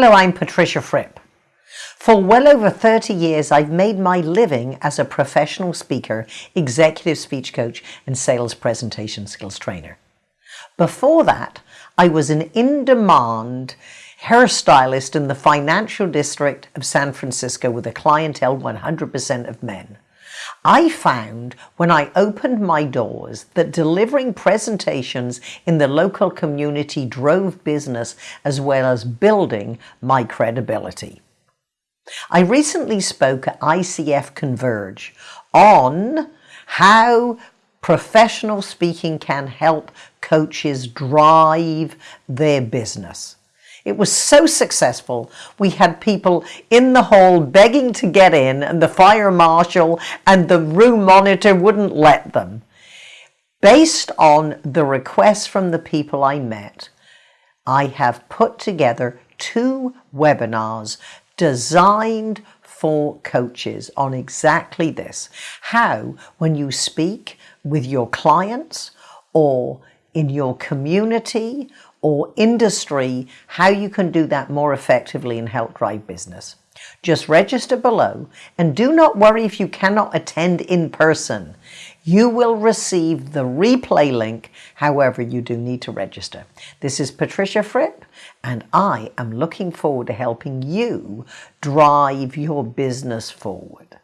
Hello, I'm Patricia Fripp. For well over 30 years, I've made my living as a professional speaker, executive speech coach, and sales presentation skills trainer. Before that, I was an in-demand hairstylist in the financial district of San Francisco with a clientele 100% of men. I found when I opened my doors that delivering presentations in the local community drove business as well as building my credibility. I recently spoke at ICF Converge on how professional speaking can help coaches drive their business. It was so successful. We had people in the hall begging to get in and the fire marshal and the room monitor wouldn't let them. Based on the requests from the people I met, I have put together two webinars designed for coaches on exactly this. How, when you speak with your clients or in your community or industry, how you can do that more effectively and help drive business. Just register below and do not worry if you cannot attend in person. You will receive the replay link, however you do need to register. This is Patricia Fripp and I am looking forward to helping you drive your business forward.